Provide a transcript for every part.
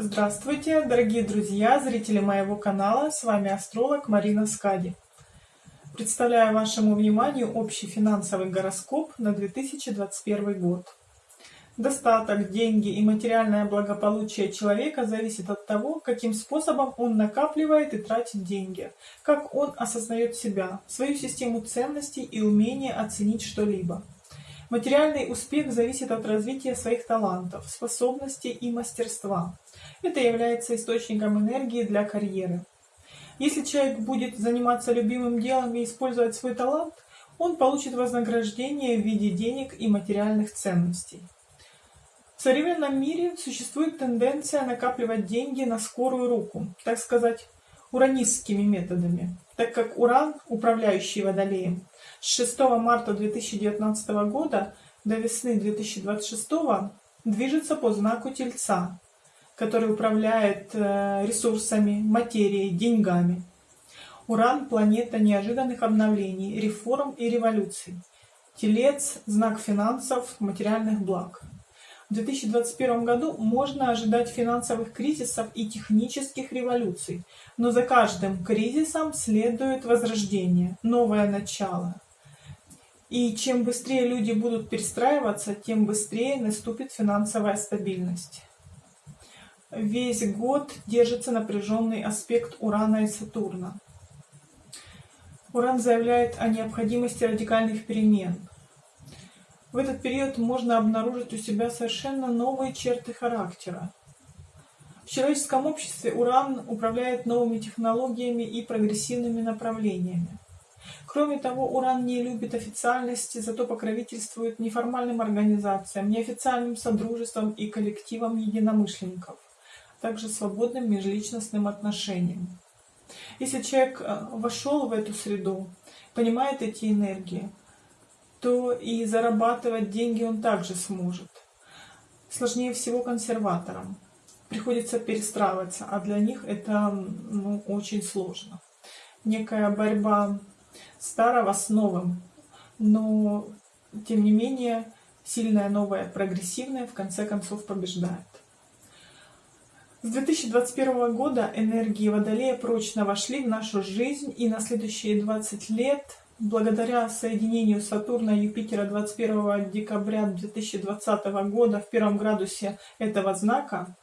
Здравствуйте, дорогие друзья, зрители моего канала, с вами астролог Марина Скади. Представляю вашему вниманию общий финансовый гороскоп на 2021 год. Достаток, деньги и материальное благополучие человека зависит от того, каким способом он накапливает и тратит деньги, как он осознает себя, свою систему ценностей и умение оценить что-либо. Материальный успех зависит от развития своих талантов, способностей и мастерства. Это является источником энергии для карьеры. Если человек будет заниматься любимым делом и использовать свой талант, он получит вознаграждение в виде денег и материальных ценностей. В современном мире существует тенденция накапливать деньги на скорую руку, так сказать, уранистскими методами, так как Уран, управляющий Водолеем, с 6 марта 2019 года до весны 2026 движется по знаку Тельца, который управляет э, ресурсами, материей, деньгами. Уран – планета неожиданных обновлений, реформ и революций. Телец – знак финансов, материальных благ. В 2021 году можно ожидать финансовых кризисов и технических революций, но за каждым кризисом следует возрождение, новое начало. И чем быстрее люди будут перестраиваться, тем быстрее наступит финансовая стабильность. Весь год держится напряженный аспект Урана и Сатурна. Уран заявляет о необходимости радикальных перемен – в этот период можно обнаружить у себя совершенно новые черты характера. В человеческом обществе Уран управляет новыми технологиями и прогрессивными направлениями. Кроме того, Уран не любит официальности, зато покровительствует неформальным организациям, неофициальным содружествам и коллективам единомышленников, также свободным межличностным отношениям. Если человек э, вошел в эту среду, понимает эти энергии, то и зарабатывать деньги он также сможет. Сложнее всего консерваторам. Приходится перестраиваться, а для них это ну, очень сложно. Некая борьба старого с новым, но тем не менее сильное новое, прогрессивное в конце концов побеждает. С 2021 года энергии Водолея прочно вошли в нашу жизнь, и на следующие 20 лет Благодаря соединению Сатурна и Юпитера 21 декабря 2020 года в первом градусе этого знака,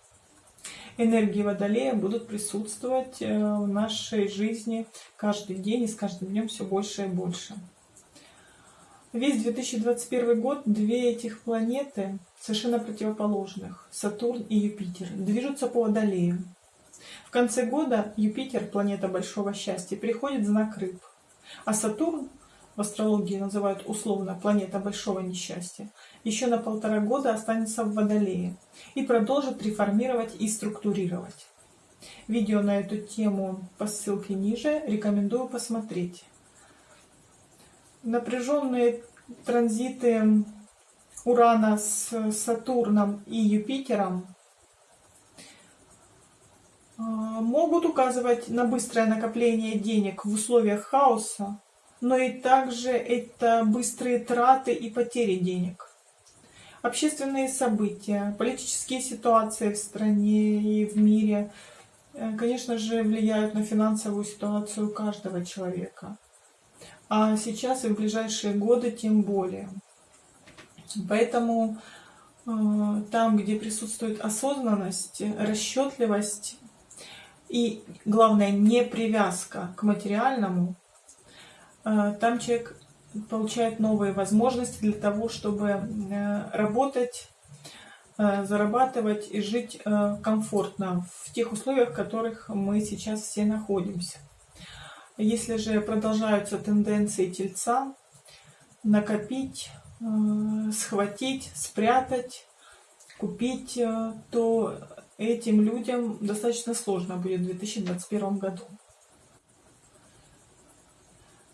энергии Водолея будут присутствовать э, в нашей жизни каждый день и с каждым днем все больше и больше. Весь 2021 год две этих планеты, совершенно противоположных, Сатурн и Юпитер, движутся по Водолею. В конце года Юпитер, планета большого счастья, переходит в знак Рыб. А Сатурн, в астрологии называют условно планета большого несчастья, еще на полтора года останется в Водолее и продолжит реформировать и структурировать. Видео на эту тему по ссылке ниже рекомендую посмотреть. Напряженные транзиты Урана с Сатурном и Юпитером а, могут указывать на быстрое накопление денег в условиях хаоса, но и также это быстрые траты и потери денег. Общественные события, политические ситуации в стране и в мире, э, конечно же, влияют на финансовую ситуацию каждого человека. А сейчас и в ближайшие годы тем более. Поэтому э, там, где присутствует осознанность, расчетливость, и, главное, не привязка к материальному, э, там человек получает новые возможности для того, чтобы э, работать, зарабатывать и жить комфортно в тех условиях, в которых мы сейчас все находимся. Если же продолжаются тенденции тельца, накопить, схватить, спрятать, купить, то этим людям достаточно сложно будет в 2021 году.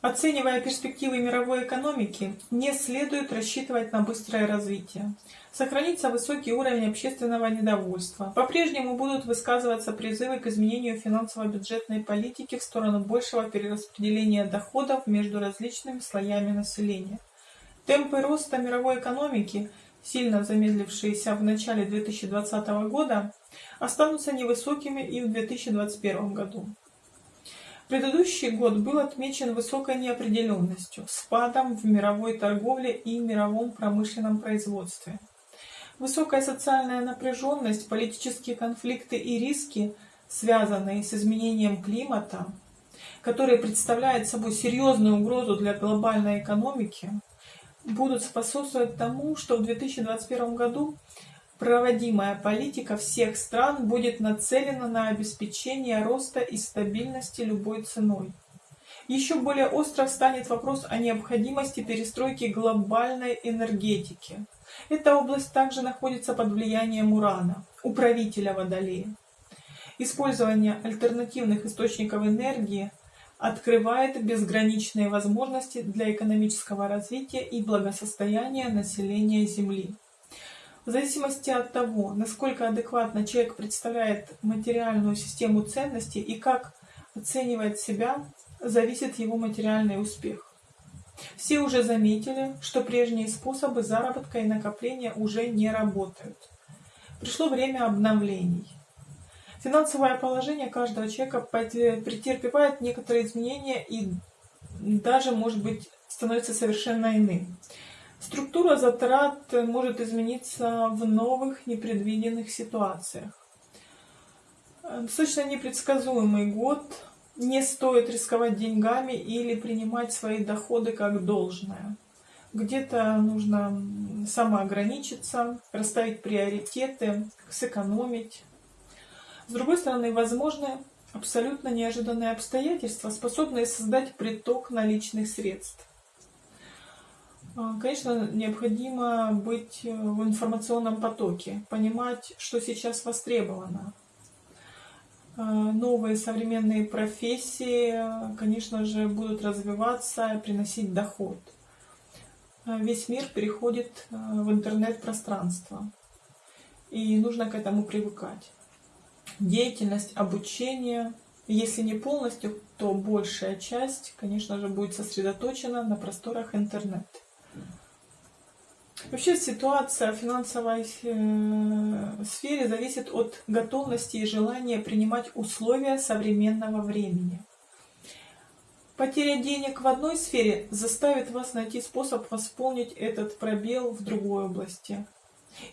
Оценивая перспективы мировой экономики, не следует рассчитывать на быстрое развитие. Сохранится высокий уровень общественного недовольства. По-прежнему будут высказываться призывы к изменению финансово-бюджетной политики в сторону большего перераспределения доходов между различными слоями населения. Темпы роста мировой экономики, сильно замедлившиеся в начале 2020 года, останутся невысокими и в 2021 году. Предыдущий год был отмечен высокой неопределенностью, спадом в мировой торговле и мировом промышленном производстве. Высокая социальная напряженность, политические конфликты и риски, связанные с изменением климата, которые представляют собой серьезную угрозу для глобальной экономики, будут способствовать тому, что в 2021 году Проводимая политика всех стран будет нацелена на обеспечение роста и стабильности любой ценой. Еще более остро станет вопрос о необходимости перестройки глобальной энергетики. Эта область также находится под влиянием Урана, управителя Водолея. Использование альтернативных источников энергии открывает безграничные возможности для экономического развития и благосостояния населения Земли. В зависимости от того, насколько адекватно человек представляет материальную систему ценностей и как оценивает себя, зависит его материальный успех. Все уже заметили, что прежние способы заработка и накопления уже не работают. Пришло время обновлений. Финансовое положение каждого человека претерпевает некоторые изменения и даже, может быть, становится совершенно иным. Структура затрат может измениться в новых непредвиденных ситуациях. Достаточно непредсказуемый год. Не стоит рисковать деньгами или принимать свои доходы как должное. Где-то нужно самоограничиться, расставить приоритеты, сэкономить. С другой стороны, возможны абсолютно неожиданные обстоятельства, способные создать приток наличных средств. А, конечно, необходимо быть э, в информационном потоке, понимать, что сейчас востребовано. А, новые современные профессии, конечно же, будут развиваться, приносить доход. А, весь мир переходит в интернет-пространство, и нужно к этому привыкать. Деятельность, обучение, если не полностью, то большая часть, конечно же, будет сосредоточена на просторах интернета. Вообще ситуация в финансовой э, сфере зависит от готовности и желания принимать условия современного времени. Потеря денег в одной сфере заставит вас найти способ восполнить этот пробел в другой области.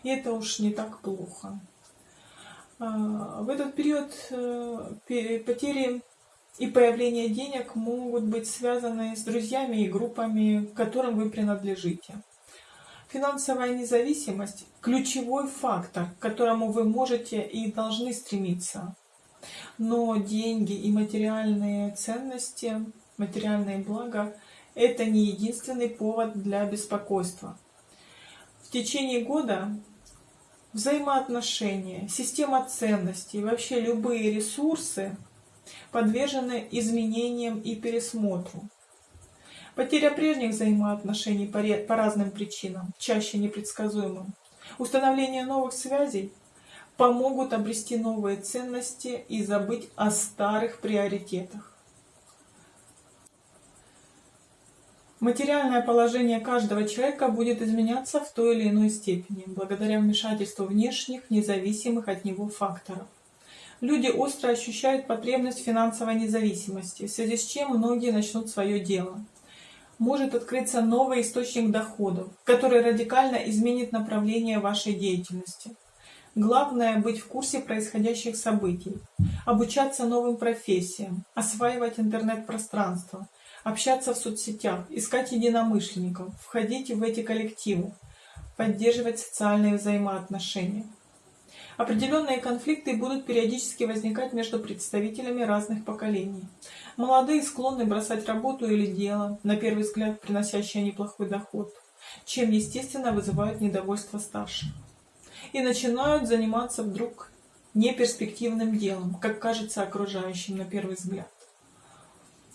И это уж не так плохо. А, в этот период э, потери и появление денег могут быть связаны с друзьями и группами, к которым вы принадлежите. Финансовая независимость – ключевой фактор, к которому вы можете и должны стремиться. Но деньги и материальные ценности, материальные блага – это не единственный повод для беспокойства. В течение года взаимоотношения, система ценностей, вообще любые ресурсы подвержены изменениям и пересмотру. Потеря прежних взаимоотношений по, разным причинам, чаще непредсказуемым, установление новых связей помогут обрести новые ценности и забыть о старых приоритетах. Материальное положение каждого человека будет изменяться в той или иной степени, благодаря вмешательству внешних, независимых от него факторов. Люди остро ощущают потребность финансовой независимости, в связи с чем многие начнут свое дело может открыться новый источник доходов, который радикально изменит направление вашей деятельности. Главное – быть в курсе происходящих событий, обучаться новым профессиям, осваивать интернет-пространство, общаться в соцсетях, искать единомышленников, входить в эти коллективы, поддерживать социальные взаимоотношения. Определенные конфликты будут периодически возникать между представителями разных поколений. Молодые склонны бросать работу или дело, на первый взгляд приносящее неплохой доход, чем, естественно, вызывают недовольство старших. И начинают заниматься вдруг неперспективным делом, как кажется окружающим на первый взгляд.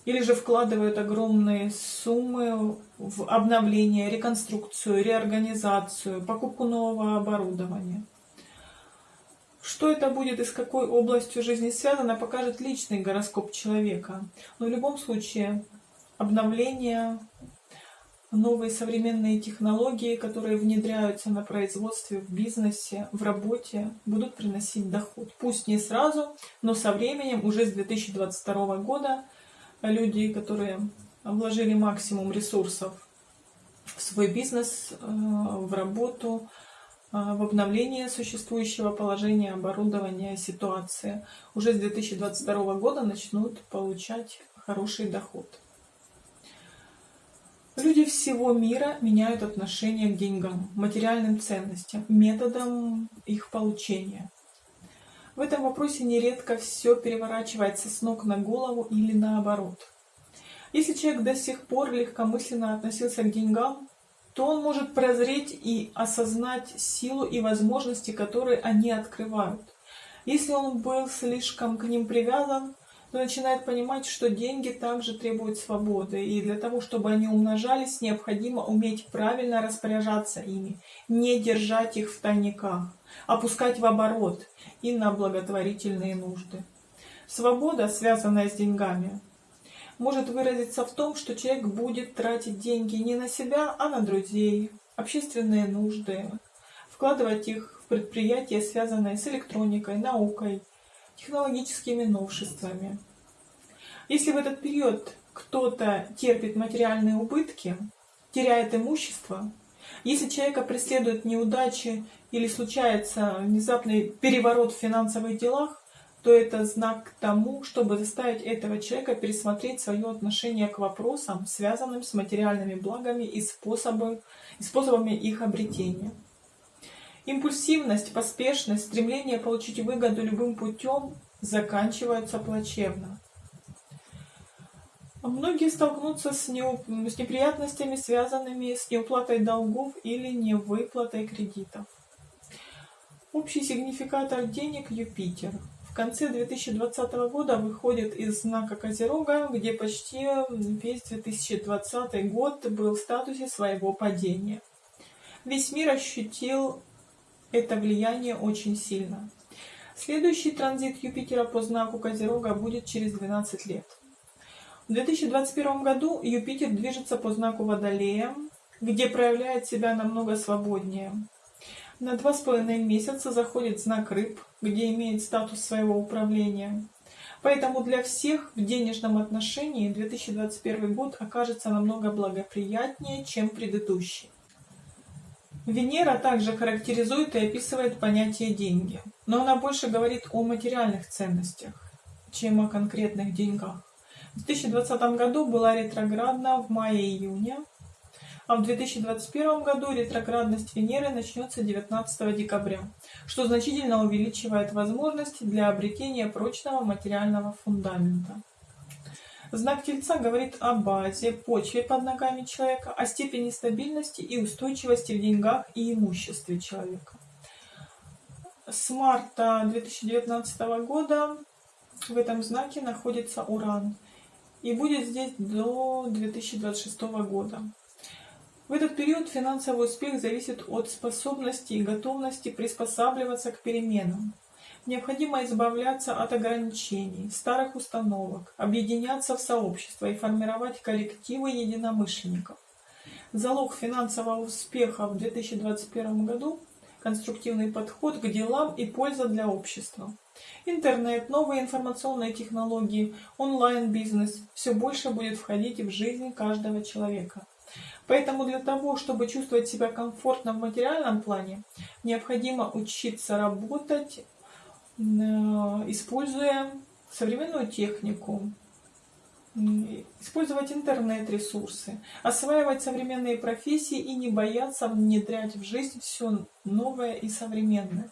Или же вкладывают огромные суммы в обновление, реконструкцию, реорганизацию, покупку нового оборудования. Что это будет и с какой областью жизни связано, покажет личный гороскоп человека. Но в любом случае обновление, новые современные технологии, которые внедряются на производстве, в бизнесе, в работе, будут приносить доход. Пусть не сразу, но со временем, уже с 2022 года, люди, которые вложили максимум ресурсов в свой бизнес, э, в работу, в обновление существующего положения, оборудования, ситуации, уже с 2022 года начнут получать хороший доход. Люди всего мира меняют отношение к деньгам, материальным ценностям, методам их получения. В этом вопросе нередко все переворачивается с ног на голову или наоборот. Если человек до сих пор легкомысленно относился к деньгам, то он может прозреть и осознать силу и возможности, которые они открывают. Если он был слишком к ним привязан, начинает понимать, что деньги также требуют свободы, и для того, чтобы они умножались, необходимо уметь правильно распоряжаться ими, не держать их в тайниках, опускать в оборот и на благотворительные нужды. Свобода, связанная с деньгами, может выразиться в том, что человек будет тратить деньги не на себя, а на друзей, общественные нужды, вкладывать их в предприятия, связанные с электроникой, наукой, технологическими новшествами. Если в этот период кто-то терпит материальные убытки, теряет имущество, если человека преследуют неудачи или случается внезапный переворот в финансовых делах, то это знак к тому, чтобы заставить этого человека пересмотреть свое отношение к вопросам, связанным с материальными благами и, способы, и способами их обретения. Импульсивность, поспешность, стремление получить выгоду любым путем заканчиваются плачевно. Многие столкнутся с, неуп... с неприятностями, связанными с неуплатой долгов или невыплатой кредитов. Общий сигнификатор денег Юпитер. В конце 2020 года выходит из знака Козерога, где почти весь 2020 год был в статусе своего падения. Весь мир ощутил это влияние очень сильно. Следующий транзит Юпитера по знаку Козерога будет через 12 лет. В 2021 году Юпитер движется по знаку Водолея, где проявляет себя намного свободнее. На два с половиной месяца заходит знак Рыб, где имеет статус своего управления. Поэтому для всех в денежном отношении 2021 год окажется намного благоприятнее, чем предыдущий. Венера также характеризует и описывает понятие «деньги», но она больше говорит о материальных ценностях, чем о конкретных деньгах. В 2020 году была ретроградна в мае-июне, а в 2021 году ретроградность Венеры начнется 19 декабря, что значительно увеличивает возможности для обретения прочного материального фундамента. Знак Тельца говорит о базе, почве под ногами человека, о степени стабильности и устойчивости в деньгах и имуществе человека. С марта 2019 года в этом знаке находится Уран и будет здесь до 2026 года. В этот период финансовый успех зависит от способности и готовности приспосабливаться к переменам. Необходимо избавляться от ограничений, старых установок, объединяться в сообщества и формировать коллективы единомышленников. Залог финансового успеха в 2021 году – конструктивный подход к делам и польза для общества. Интернет, новые информационные технологии, онлайн-бизнес – все больше будет входить в жизнь каждого человека. Поэтому для того, чтобы чувствовать себя комфортно в материальном плане, необходимо учиться работать Э, используя современную технику, использовать интернет-ресурсы, осваивать современные профессии и не бояться внедрять в жизнь все новое и современное.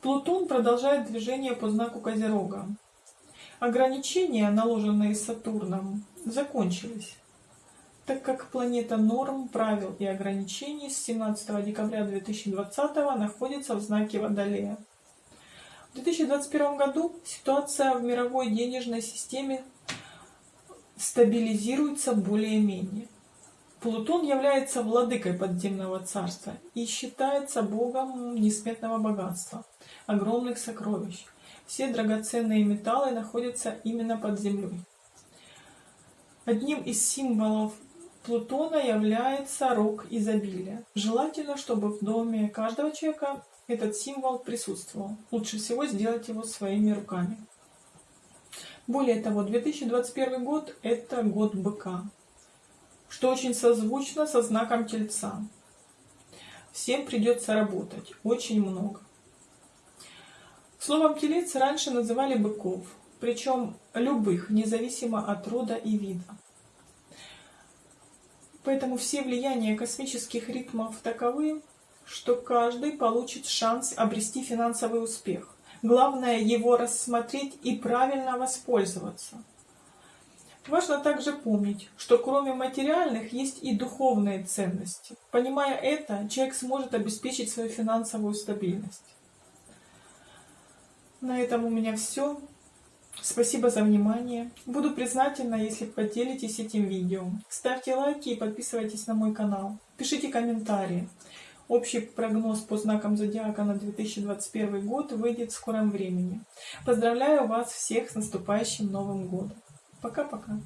Плутон продолжает движение по знаку Козерога. Ограничения, наложенные Сатурном, закончились, так как планета норм, правил и ограничений с 17 декабря 2020 находится в знаке Водолея. В 2021 году ситуация в мировой денежной системе стабилизируется более-менее. Плутон является владыкой подземного царства и считается богом несметного богатства, огромных сокровищ. Все драгоценные металлы находятся именно под землей. Одним из символов Плутона является рог изобилия. Желательно, чтобы в доме каждого человека этот символ присутствовал. Лучше всего сделать его своими руками. Более того, 2021 год – это год быка, что очень созвучно со знаком Тельца. Всем придется работать, очень много. Словом телец раньше называли быков, причем любых, независимо от рода и вида. Поэтому все влияния космических ритмов таковы, что каждый получит шанс обрести финансовый успех. Главное его рассмотреть и правильно воспользоваться. Важно также помнить, что кроме материальных есть и духовные ценности. Понимая это, человек сможет обеспечить свою финансовую стабильность. На этом у меня все. Спасибо за внимание. Буду признательна, если поделитесь этим видео. Ставьте лайки и подписывайтесь на мой канал. Пишите комментарии. Общий прогноз по знакам зодиака на 2021 год выйдет в скором времени. Поздравляю вас всех с наступающим Новым годом. Пока-пока.